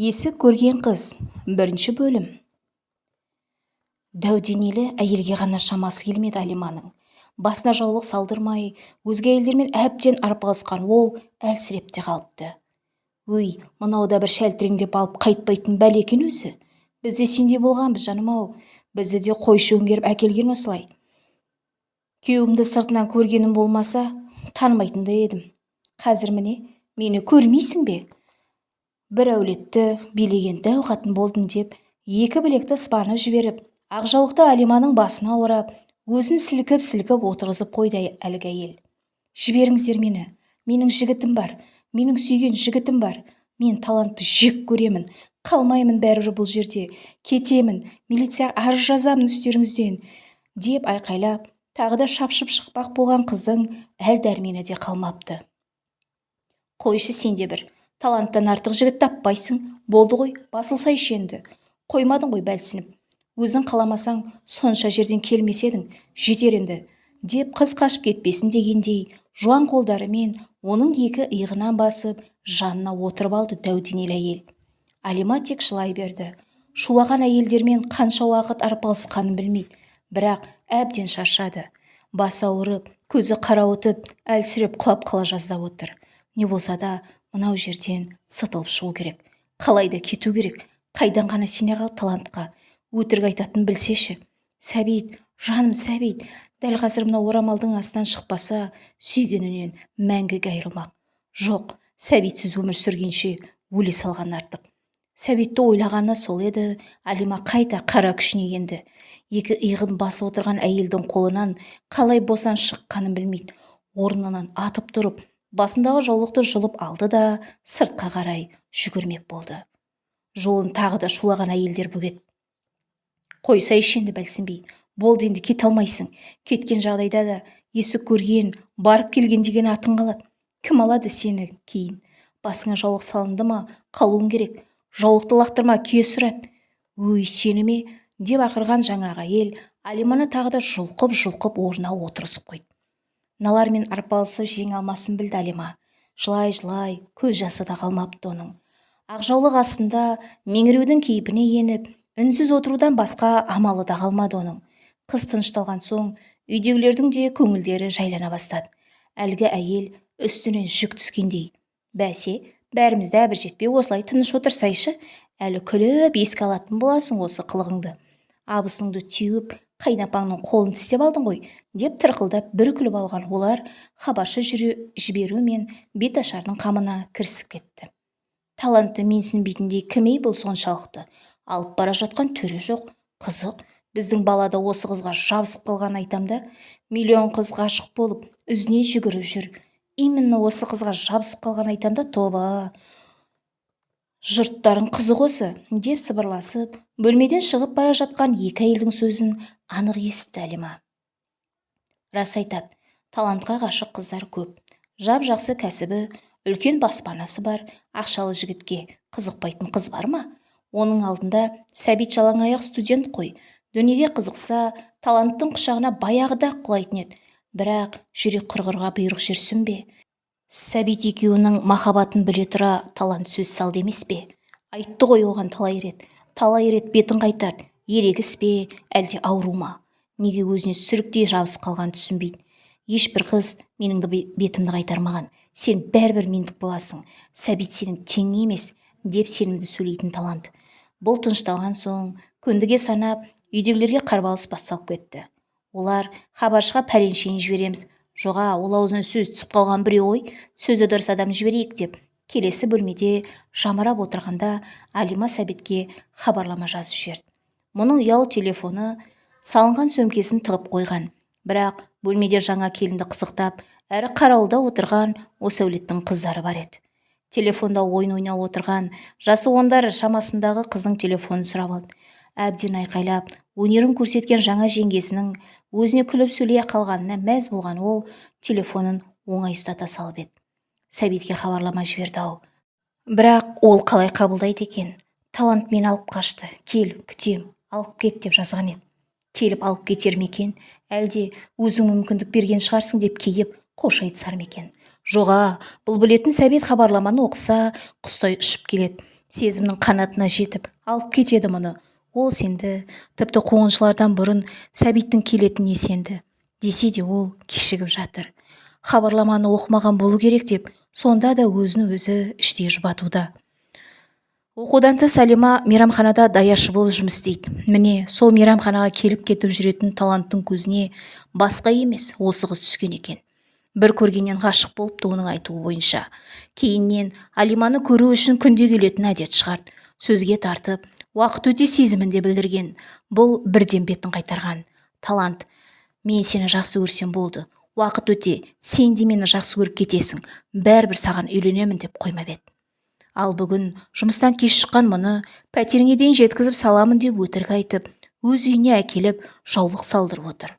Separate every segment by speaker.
Speaker 1: есік көрген қыз бірінші бөлім. Дәу денелі әйелге ғана шамасы келмеді алиманың. Басына жаулық салдырмай өзге әйелдермен әбден арпалысқан ол әлсіреп те қалыпты. Өй мынау да бір шәлтіреңдеп алып қайтпайтын бәле екен өзі. Біз де сендей болғанбыз жаным-ау бізді де қойшы өңгеріп әкелген осылай. Күйеуімді сыртынан көргенім болмаса танымайтын да едім. Қазір міне мені көрмейсің бе? Бір әулетті билеген дәу қатын болдың деп екі білекті сыбанып жіберіп ақжаулықты алиманың басына орап өзін сілкіп-сілкіп отырғызып қойды әлгі әйел. Жіберіңіздер мені. Менің жігітім бар. Менің сүйген жігітім бар. Мен талантты жек көремін. Қалмаймын бәрібір бұл жерде. Кетемін. Милицияға арыз жазамын үстеріңізден деп айқайлап тағы да шапшып шықпақ болған қыздың әл дәрмені де қалмапты. Қойшы сен де бір. Таланттан артық жігіт таппайсың. Болды ғой басылсайшы енді. Қоймадың ғой бәлсініп. Өзің қаламасаң сонша жерден келмес едің жетер енді. Деп қыз қашып кетпесін дегендей жуан қолдарымен оның екі иығынан басып жанына отырып алды дәу денелі әйел. Алима тек жылай берді. Шулаған әйелдермен қанша уақыт арпалысқанын білмейді бірақ әбден шаршады. Басы ауырып көзі қарауытып әлсіреп құлап қала жаздап отыр. Не болса да мынау жерден сытылып шығу керек қалай да кету керек қайдан ғана сене қалды талантқа. Өтірік айтатынын білсеші. Сәбит жаным сәбит дәл қазір мына орамалдың астынан шықпаса сүйгенінен мәңгіге айырылмақ жоқ сәбитсіз өмір сүргенше өле салған артық. Сәбитті ойлағаны сол еді алима қайта қара күшіне енді. Екі иығын басып отырған әйелдің қолынан қалай босан шыққанын білмейді. Орнынан атып тұрып басындағы жаулықты жұлып алды да сыртқа қарай жүгірмек болды. Жолын тағы да шулаған әйелдер бөгет. Қойсайшы енді бәлсінбей болды енді кете алмайсың. Кеткен жағдайда да есік көрген барып келген деген атың қалады. Кім алады сені кейін? Басыңа жаулық салынды ма? Қалуың керек. Жаулықты лақтырма кие сұрады өй сені ме? деп ақырған жаңағы әйел алиманы тағы да жұлқып-жұлқып орнына отырғызып қойды. Налармен арпалысып жеңе алмасын білді алима. Жылай-жылай көз жасы да қалмапты оның. Ақжаулық астында меңіреудің кейпіне еніп үнсіз отырудан басқа амалы да қалмады оның. Қыз тынышталған соң үйдегілердің де көңілдері жайлана бастады. Әлгі әйел үстінен жүк түскендей. Бәсе бәрімізді әбір жетпей осылай тыныш отырсайшы. Әлі күліп еске алатын боласың осы қылығыңды. Абысыңды теуіп қайнапаңның қолын тістеп алдың ғой деп тырқылдап бір күліп алған олар хабаршы жүре, жіберу мен беташардың қамына кірісіп кетті. Талантты менсінбейтіндей кім ей бұл соншалықты? Алып бара жатқан түрі жоқ қызық. Біздің балада осы қызға жабысып қалғанын айтам да миллион қыз ғашық болып ізіне жүгіріп жүр. Именно осы қызға жабысып қалған айтам да тоба жұрттарың қызық осы деп сыбырласып бөлмеден шығып бара жатқан екі әйелдің сөзін анық есітті әлима. Рас айтады талантқа ғашық қыздар көп. Жап жақсы кәсібі үлкен баспанасы бар ақшалы жігітке қызықпайтын қыз бар ма? Оның алдында сәбит жалаң аяқ студент қой. Дүниеге қызықса таланттың құшағына баяғыда құлайтын еді. Бірақ жүрек құрғырға бұйрық жүрсін бе? Сәбит екеуінің махаббатын біле тұра талант сөз салды емес пе? Айтты ғой оған талай рет. Талай рет бетін қайтарды ерегіс пе әлде ауру ма? Неге өзіне сүріктей жабысып қалғанын түсінбейді? Ешбір қыз менің бетімді қайтармаған сен бәрібір мендік боласың сәбит сенің теңің емес деп сенімді сөйлейтін талант. Бұл тынышталған соң көндіге санап үйдегілерге қарбалыс басталып кетті. Олар хабаршыға пәленшені жібереміз. Жоға ол аузына сөз түсіп қалған біреу ғой сөзі дұрыс адам жіберейік деп келесі бөлмеде жамырап отырғанда алима сәбитке хабарлама жазып жіберді. Мұның ұялы телефоны салынған сөмкесін тығып қойған. Бірақ бөлмеде жаңа келінді қызықтап әрі қарауылда отырған осы әулеттің қыздары бар еді. Телефонда ойын ойнап отырған жасы ондар шамасындағы қыздың телефонын сұрап алды. Әбден айқайлап өнерін көрсеткен жаңа жеңгесінің өзіне күліп сөйлей қалғанына мәз болған ол телефонын оңай ұстата салып еді. Сәбитке хабарлама жіберді ау. Бірақ ол қалай қабылдайды екен? Талант мені алып қашты. Кел күтем. Алып кет деп жазған еді. Келіп алып кетер ме екен? Әлде өзің мүмкіндік берген шығарсың деп кейіп қош айтысар ма екен? Жоға бұл білетін сәбит хабарламаны оқыса құстай ұшып келеді. Сезімнің қанатына жетіп алып кетеді мұны. Ол сенді. Тіпті қуғыншылардан бұрын сәбиттің келетініне сенді десе де ол кешігіп жатыр. Хабарламаны оқымаған болу керек деп сонда да өзін өзі іштей жұбатуда. Оқудан тыс әлима мейрамханада даяшы болып жұмыс істейді. Міне сол мейрамханаға келіп кетіп жүретін таланттың көзіне басқа емес осы қыз түскен екен. Бір көргеннен ғашық болыпты оның айтуы бойынша. Кейіннен алиманы көру үшін күнде келетін әдет шығарды. Сөзге тартып уақыт өте сезімін де білдірген. Бұл бірден бетін қайтарған талант. Мен сені жақсы көрсем болды. Уақыт өте сен де мені жақсы көріп кетесің. Бәрібір саған үйленемін деп қоймап еді. Ал бүгін жұмыстан кеш шыққан мұны пәтеріңе дейін жеткізіп саламын деп өтірік айтып өз үйіне әкеліп жаулық салдырып отыр.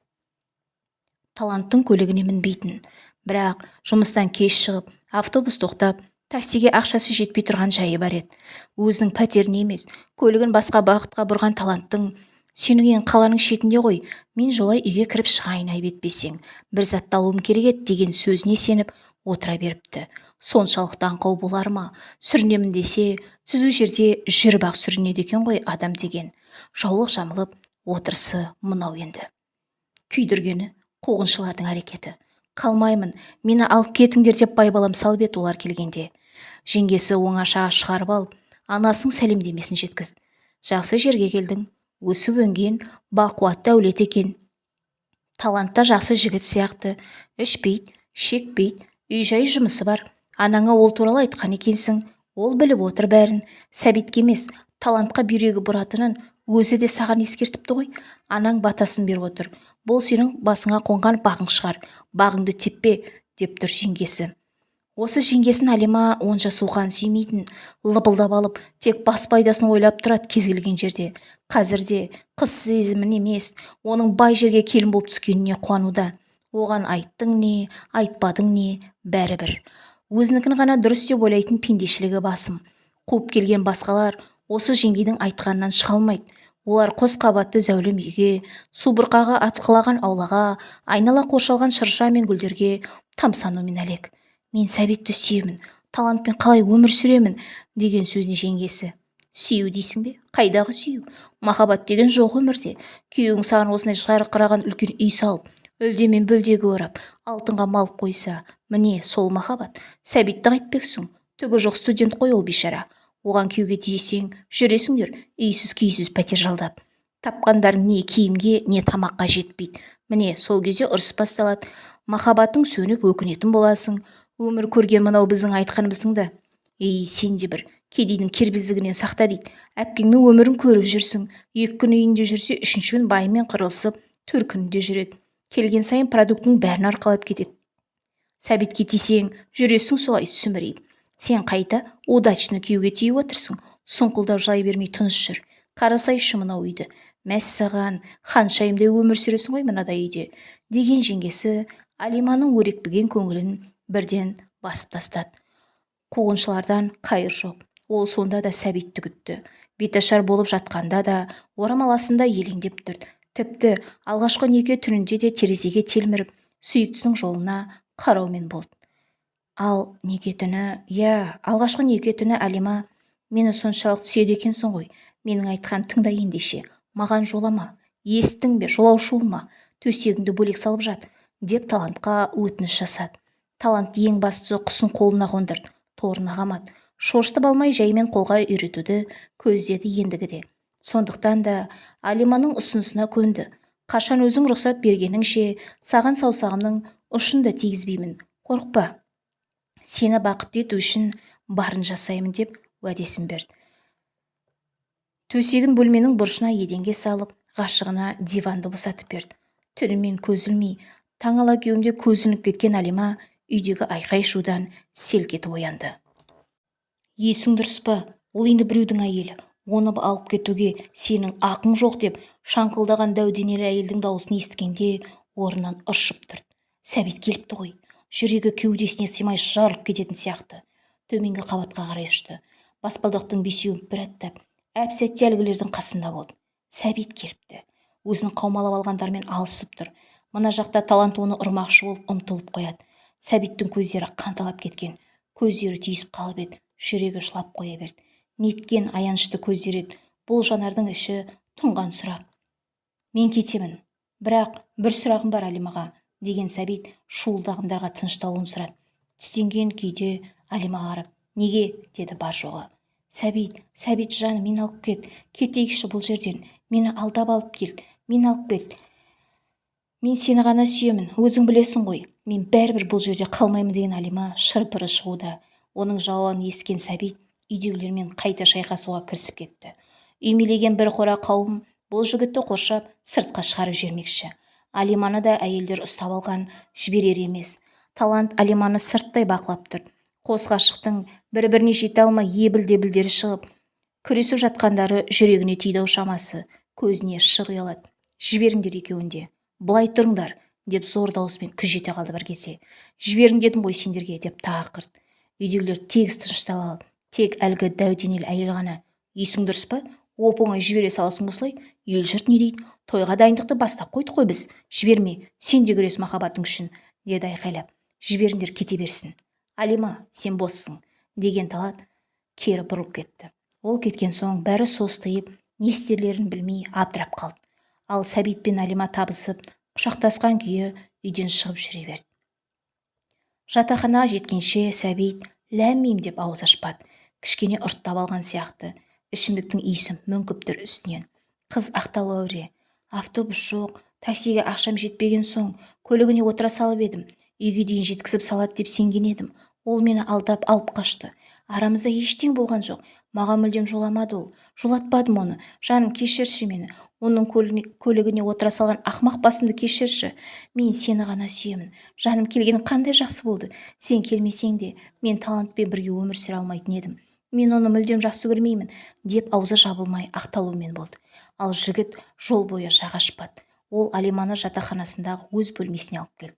Speaker 1: Таланттың көлігіне мінбейтін. Бірақ жұмыстан кеш шығып автобус тоқтап таксиге ақшасы жетпей тұрған жайы бар еді. Өзінің пәтеріне емес көлігін басқа бағытқа бұрған таланттың сенің үйің қаланың шетінде ғой мен жолай үйге кіріп шығайын айып етпесең бір затты алуым керек деген сөзіне сеніп отыра беріпті. Соншалықты аңқау болар ма? Сүрінемін десе түзу жерде жүріп ақ сүрінеді екен ғой адам деген. Жаулық жамылып отырысы мынау енді. Күйдіргені қуғыншылардың әрекеті. Қалмаймын мені алып кетіңдер деп байбалам салып еді олар келгенде. Жеңгесі оңаша шығарып алып анасының сәлемдемесін жеткізді жақсы жерге келдің. Өсіп өнген бақуатты әулет екен. Талантта жақсы жігіт сияқты. Ішпейді шекпейді үй-жай жұмысы бар. Анаңа ол туралы айтқан екенсің. Ол біліп отыр бәрін. Сәбитке емес талантқа бүйрегі бұратынын өзі де саған ескертіпті ғой. Анаң батасын беріп отыр. Бұл сенің басыңа қонған бағың шығар. Бағыңды теппе деп тұр жеңгесі. Осы жеңгесін әлима онша суқан сүймейтін лыпылдап алып тек бас пайдасын ойлап тұрады кез келген жерде. Қазірде қыз сезімін емес оның бай жерге келін болып түскеніне қуануда. Оған айттың не айтпадың не бәрібір. Өзінікін ғана дұрыс деп ойлайтын пендешілігі басым. Қуып келген басқалар осы жеңгейдің айтқанынан шыға алмайды. Олар қос қабатты зәулім үйге субұрқағы атқылаған аулаға айнала қоршалған шырша мен гүлдерге тамсанумен әлек. Мен сәбитті сүйемін талантпен қалай өмір сүремін? деген сөзіне жеңгесі. Сүю дейсің бе? Қайдағы сүю? Махаббат деген жоқ өмірде. Күйеуің саған осындай жарқыраған үлкен үй салып үлде мен бүлдеге орап алтынға малып қойса міне сол махаббат. Сәбитті қайтпексің. Түгі жоқ студент қой ол бейшара. Оған күйеуге тиесең жүресіңдер үйсіз күйсіз пәтер жалдап. Тапқандарың не киімге не тамаққа жетпейді. Міне сол кезде ұрыс басталады. Махаббатың сөніп өкінетін боласың. Өмір көрген мынау біздің айтқанымыздың да. Ей сен де бір кедейдің кербездігінен сақта дейді. Әпкеңнің өмірін көріп жүрсің. Екі күн үйінде жүрсе үшінші күн байымен қырылысып төркінінде жүреді. Келген сайын продуктың бәрін арқалап кетеді. Сәбитке тисең жүресің солай сүмірейіп. Сен қайта удачно күйеуге тиіп отырсың. Сұңқылдап жылай бермей тыныш жүр. Қарасайшы мынау үйді. Мәссаған ханшайымдай өмір сүресің ғой мынадай үйде. Деген жеңгесі алиманың өрекпіген көңілін бірден басып тастады. Қуғыншылардан қайыр жоқ. Ол сонда да сәбитті күтті беташар болып жатқанда да орамал астында елеңдеп тұрды. Тіпті алғашқы неке түнінде де терезеге телміріп сүйіктісінің жолына қараумен болды. Ал неке түні иә алғашқы неке түні әлима мені соншалық сүйеді екенсің ғой. Менің айтқан тыңда ендеше. Маған жолама. Естің бе жолаушы болма төсегіңді бөлек салып жат деп талантқа өтініш жасады. Талант ең бастысы құсын қолына қондырды торына қамады. Шошытып алмай жаймен қолға үйретуді көздеді ендігіде сондықтан да алиманың ұсынысына көнді. Қашан өзің рұқсат бергеніңше саған саусағымның ұшын да тигізбеймін. Қорықпа. Сені бақытты ету үшін барын жасаймын деп уәдесін берді. Төсегін бөлменің бұрышына еденге салып ғашығына диванды босатып берді. Түнімен көз ілмей таң ала кеуімде көз кеткен әлима үйдегі айқай шудан селк етіп оянды. Есің дұрыс па? Ол енді біреудің әйелі. Оны алып кетуге сенің ақың жоқ деп шаңқылдаған дәу денелі әйелдің дауысын естігенде орнынан ыршып тұрды. Сәбит келіпті ғой. Жүрегі кеудесіне сыймай жарылып кететін сияқты. Төменгі қабатқа қарай ұшты. Баспалдақтың бесеуін бір аттап әп сәтте әлгілердің қасында болды. Сәбит келіпті. Өзін қаумалап алғандармен алысып тұр. Мына жақта талант оны ұрмақшы болып ұмтылып қояды. Сәбиттің көздері қанталап кеткен көздері түйісіп қалып еді жүрегі жылап қоя берді. Неткен аянышты көздер еді. Бұл жанардың іші тұнған сұрақ. Мен кетемін бірақ бір сұрағым бар алимаға деген сәбит шуылдағандарға тынышталуын сұрады. Тістенген күйде алимаға қарап неге? деді бар жоғы. Сәбит сәбит жаным мені алып кет кетейікші бұл жерден. Мені алдап алып кел мені алып кел мен сені ғана сүйемін өзің білесің ғой. Мен бәрібір бұл жерде қалмаймын деген алима шыр-пыры шығуда. Оның жауабын естіген сәбит үйдегілермен қайта шайқасуға кірісіп кетті. Үймелеген бір қора қауым бұл жігітті қоршап сыртқа шығарып жібермекші. Алиманы да әйелдер ұстап алған жіберер емес. Талант алиманы сырттай бақылап тұр. Қос ғашықтың бір-біріне жете алмай ебіл-дебілдері шығып күресіп жатқандары жүрегіне тиді шамасы көзіне шық ұялады. Жіберіңдер екеуін былай тұрыңдар деп зор дауыспен күжете қалды бір кезде. Жіберің дедім ғой сендерге деп тағы қырт үйдегілер тегіс тыныштала қалды тек әлгі дәу денелі әйел ғана. Есің дұрыс па? Оп оңай жібере саласың осылай. Ел жұрт не дейді? Тойға дайындықты бастап қойдық қой біз. Жіберме. Сен де күрес махаббатың үшін деді айқайлап. Жіберіңдер кете берсін алима сен боссың деген талат кері бұрылып кетті. Ол кеткен соң бәрі состиып не істерлерін білмей абдырап қалды. Ал сәбит пен әлима табысып құшақтасқан күйі үйден шығып жүре берді. Жатақханаға жеткенше сәбит ләм деп ауыз ашпады. Кішкене ұрттап алған сияқты. Ішімдіктің иісі мүңкіп тұр үстінен. Қыз ақталу әуре. Автобус жоқ. Таксиге ақшам жетпеген соң көлігіне отыра салып едім. Үйге дейін жеткізіп салады деп сенген едім. Ол мені алдап алып қашты. Арамызда ештең болған жоқ. Маған мүлдем жоламады ол. Жолатпадым оны. Жаным кешірші мені. Оның көлігіне отыра салған ақмақ басымды кешірші. Мен сені ғана сүйемін. Жаным келген қандай жақсы болды. Сен келмесең де мен талантпен бірге өмір сүре алмайтын едім. Мен оны мүлдем жақсы көрмеймін деп аузы жабылмай ақталумен болды. Ал жігіт жол бойы жақ ашпады. Ол алиманы жатақханасындағы өз бөлмесіне алып келді.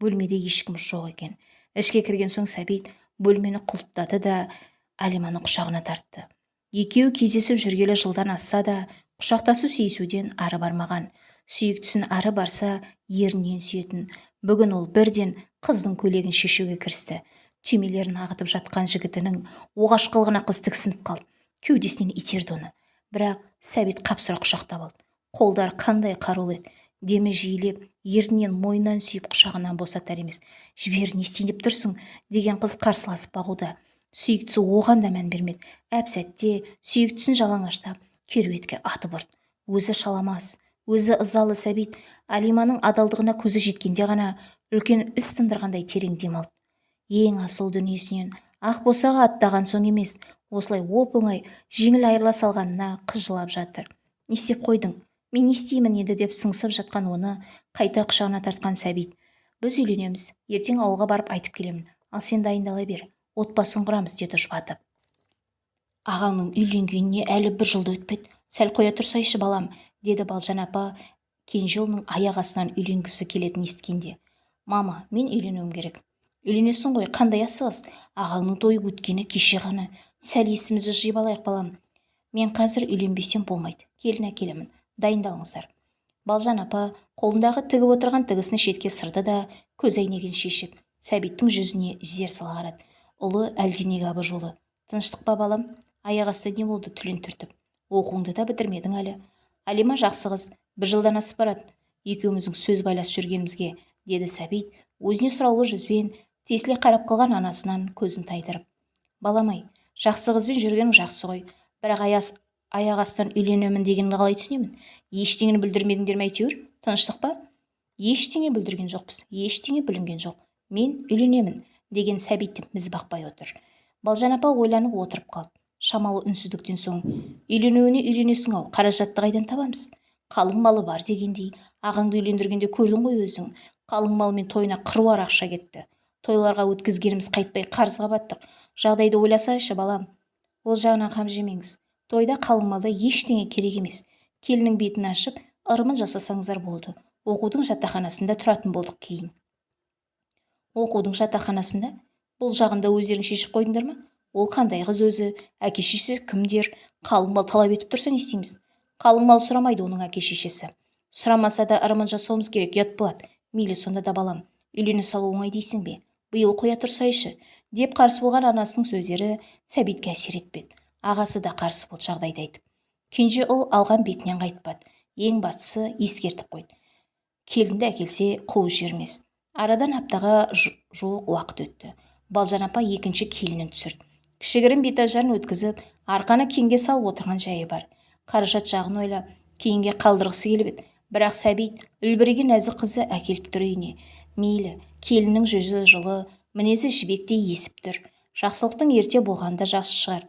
Speaker 1: Бөлмеде ешкім жоқ екен. Ішке кірген соң сәбит бөлмені құлыптады да алиманы құшағына тартты. Екеуі кездесіп жүргелі жылдан асса да құшақтасу сүйісуден ары бармаған. Сүйіктісін ары барса ерінен сүйетін. Бүгін ол бірден қыздың көйлегін шешуге кірісті. Түймелерін ағытып жатқан жігітінің оғаш қылығына қыз тіксініп қалды. Кеудесінен итерді оны. Бірақ сәбит қапсыра құшақтап алды. Қолдары қандай қарулы еді. Демі жиілеп ернінен мойнынан сүйіп құшағынан босатар емес. Жібер не істейін деп тұрсың? деген қыз қарсыласып бағуда. Сүйіктісі оған да мән бермеді. Әп сәтте сүйіктісін жалаңаштап керуетке атып ұрды. Өзі шаламас өзі ызалы сәбит алиманың адалдығына көзі жеткенде ғана үлкен іс тындырғандай терең дем алды ең асыл дүниесінен ақ босаға аттаған соң емес осылай оп-оңай жеңіл айырыла салғанына қыз жылап жатыр. Не істеп қойдың? Мен не істеймін енді? деп сыңсып жатқан оны қайта құшағына тартқан сәбит. Біз үйленеміз ертең ауылға барып айтып келемін. Ал сен дайындала бер отбасын құрамыз деді жұбатып ағаңның үйленгеніне әлі бір жылда өтпеді. Сәл қоя тұрсайшы балам деді балжан апа кенже ұлының аяқ астынан үйленгісі келетінін естігенде мама мен үйленуім керек. Үйленесің ғой қандай асығыс? Ағаңның тойы өткені кеше ғана. Сәл есімізді жиып алайық балам. Мен қазір үйленбесем болмайды. Келін әкелемін. Дайындалыңыздар. Балжан апа қолындағы тігіп отырған тігісін шетке сырды да көз әйнегін шешіп сәбиттің жүзіне зер сала қарады. Ұлы әлденеге абыржулы. Тыныштық па балам? Аяқ асты не болды түлен түртіп. Оқуыңды да бітірмедің әлі. Алима жақсы қыз бір жылдан асып барады. Екеуміздің сөз байласып жүргенімізге деді сәбит өзіне сұраулы жүзбен тесіле қарап қалған анасынан көзін тайдырып. Балам-ай жақсы қызбен жүргенің жақсы ғой. Бірақ аяс аяқ астынан үйленемін дегеніңді қалай түсінемін? Ештеңені бүлдірмедіңдер ме әйтеуір? Тыныштық па? Ештеңе бүлдірген жоқпыз. Ештеңе бүлінген жоқ. Мен үйленемін деген сәбит міз бақпай отыр. Балжан апа ойланып отырып қалды. Шамалы үнсіздіктен соң. Үйленуіне үйленесің-ау қаражатты қайдан табамыз? Қалың малы бар дегендей ағаңды үйлендіргенде көрдің ғой өзің. Қалың малмен тойына қыруар ақша кетті. Тойларға өткізгеніміз қайтпай қарызға баттық. Жағдайды ойласайшы балам. Ол жағынан қам жемеңіз. Тойда қалың малда ештеңе керек емес. Келіннің бетін ашып ырымын жасасаңыздар болды. Оқудың жатақханасында тұратын болдық кейін. Оқудың жатақханасында? Бұл жағында өздерің шешіп қойдыңдар ма? Ол қандай қыз өзі? Әке шешесі кімдер? Қалың мал талап етіп тұрса не істейміз? Қалың мал сұрамайды оның әке шешесі сұрамаса да ырымын жасауымыз керек ұят болады. Мейлі сонда да балам үйлене салу оңай дейсің бе? Биыл қоя тұрсайшы деп қарсы болған анасының сөздері сәбитке әсер етпеді. Ағасы да қарсы болды жағдайды айтып. Кенже ұл алған бетінен қайтпады. Ең бастысы ескертіп қойды. Келінді әкелсе қуып жібермес. Арадан аптаға жуық уақыт өтті. Балжан апа екінші келінін түсірді. Кішігірім бетажарын өткізіп арқаны кеңге салып отырған жайы бар. Қаражат жағын ойлап кейінге қалдырғысы келіп еді. Бірақ сәбит үлбіреген нәзік қызды әкеліп тұр үйіне. Мейлі келіннің жүзі жылы мінезі жібектей есіп тұр. Жақсылықтың ерте болғанда жақсы шығар.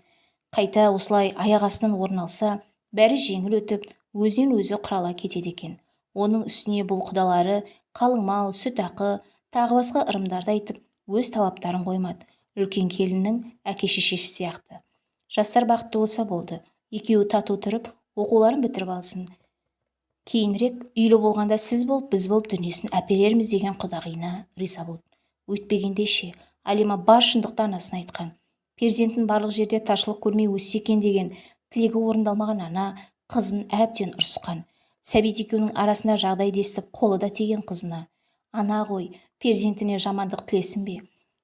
Speaker 1: Қайта осылай аяқ астынан орын алса бәрі жеңіл өтіп өзінен өзі құрала кетеді екен. Оның үстіне бұл құдалары қалың мал сүт ақы тағы басқа ырымдарды айтып өз талаптарын қоймады. Үлкен келіннің әке-шешесі сияқты. Жастар бақытты болса болды. Екеуі тату тұрып оқуларын бітіріп алсын. Кейінірек үйлі болғанда сіз болып біз болып дүниесін әперерміз деген құдағиына риза болды. Өйтпегенде ше алима бар шындықты анасына айтқан. Перзентін барлық жерде таршылық көрмей өссе екен деген тілегі орындалмаған ана қызын әбден ұрысқан. Сәбит екеуінің арасында жағдайды естіп қолы да тиген қызына. Ана ғой перзентіне жамандық тілесін бе?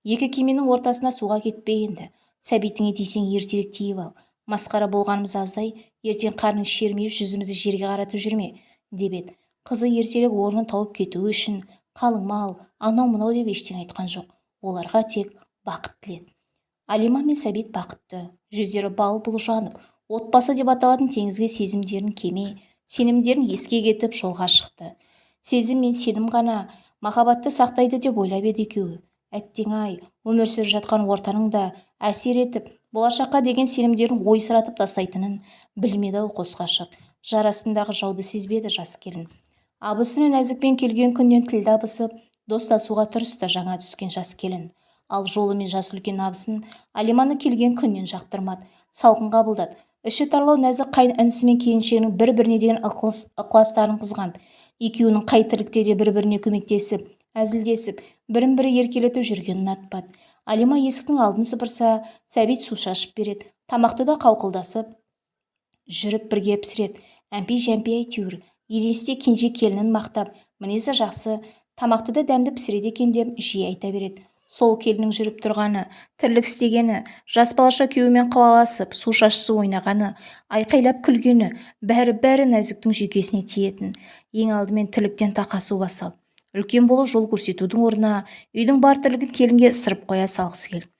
Speaker 1: Екі кеменің ортасына суға кетпе енді. Сәбитіңе тисең ертерек тиіп ал. Масқара болғанымыз аздай ертең қарның шермиіп жүзімізді жерге қаратып жүрме деп еді. Қызы ертерек орнын тауып кетуі үшін қалың мал анау мынау деп ештеңе айтқан жоқ. Оларға тек бақыт тіледі. Алима мен сәбит бақытты. Жүздері бал бұл жанып отбасы деп аталатын теңізге сезімдерін кеме сенімдерін еске кетіп жолға шықты. Сезім мен сенім ғана махаббатты сақтайды деп ойлап еді екеуі. Әттең-ай өмір сүріп жатқан ортаның да әсер етіп болашаққа деген сенімдерін ойсыратып тастайтынын білмеді-ау қос ғашық. Жар астындағы жауды сезбеді жас келін. Абысыны нәзікпен келген күннен тіл табысып достасуға тырысты жаңа түскен жас келін. Ал жолы мен жас үлкен абысын алиманы келген күннен жақтырмады салқын қабылдады. Іші тарлау нәзік қайын інісі мен келіншегінің бір-біріне деген ықыластарын қызған. Екеуінің қай тірлікте де бір-біріне көмектесіп әзілдесіп бірін бірі еркелетіп жүргенін ұнатпады. Алима есіктің алдын сыпырса сәбит су шашып береді. Тамақты да қауқылдасып жүріп бірге пісіреді. Әмпей-жәмпей әйтеуір елесте кенже келінін мақтап мінезі жақсы тамақты да дәмді пісіреді екен деп жиі айта береді. Сол келіннің жүріп тұрғаны тірлік істегені жас балаша күйеуімен қуаласып су шашысы ойнағаны айқайлап күлгені бәрі-бәрі нәзіктің жүйкесіне тиетін ең алдымен тірліктен тақасу басталды. Үлкен болып жол көрсетудің орнына үйдің бар тірлігін келінге ысырып қоя салғысы келді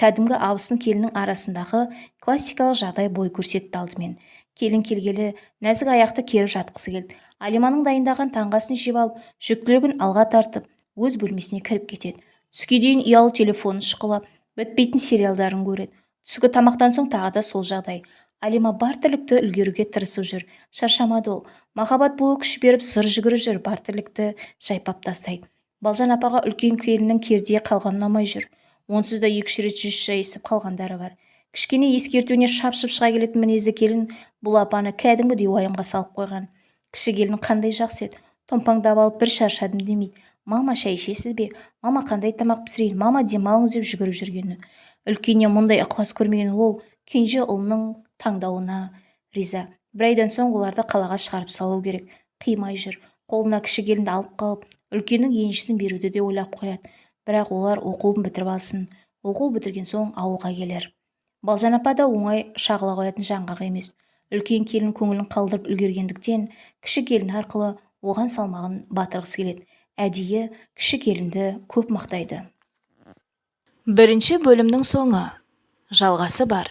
Speaker 1: кәдімгі абысын келіннің арасындағы классикалық жағдай бой көрсетті алдымен. Келін келгелі нәзік аяқты керіп жатқысы келді. Алиманың дайындаған таңғы асын жеп алып жүктілігін алға тартып өз бөлмесіне кіріп кетеді. Түске дейін ұялы телефонын шұқылап бітпейтін сериалдарын көреді. Түскі тамақтан соң тағы да сол жағдай. Алима бар тірлікті үлгеруге тырысып жүр. Шаршамады ол махаббат буы күш беріп сыр жүгіріп жүр бар тірлікті жайпап тастайды. Балжан апаға үлкен келіннің кердие қалғаны ұнамай жүр. Онсыз да екі-үш рет жүз жайысып қалғандары бар. Кішкене ескертуіне шапшып шыға келетін мінезі келін бұл апаны кәдімгідей уайымға салып қойған. Кіші келін қандай жақсы еді. Томпаңдап алып бір шаршадым демейді. Мама шай ішесіз бе? Мама қандай тамақ пісірейін? Мама демалыңыз деп жүгіріп жүргені. Үлкеннен мұндай ықылас көрмеген ол кенже ұлының таңдауына риза. Бір айдан соң оларды қалаға шығарып салу керек. Қимай жүр. Қолына кіші келінді алып қалып үлкеннің еншісін беруді де ойлап қояды. Бірақ олар оқуын бітіріп алсын. Оқу бітірген соң ауылға келер. Балжан апа да оңай шағыла қоятын жаңғақ емес. Үлкен келін көңілін қалдырып үлгергендіктен кіші келін арқылы оған салмағын батырғысы келеді. Әдейі кіші келінді көп мақтайды. Бірінші бөлімнің соңы. Жалғасы бар.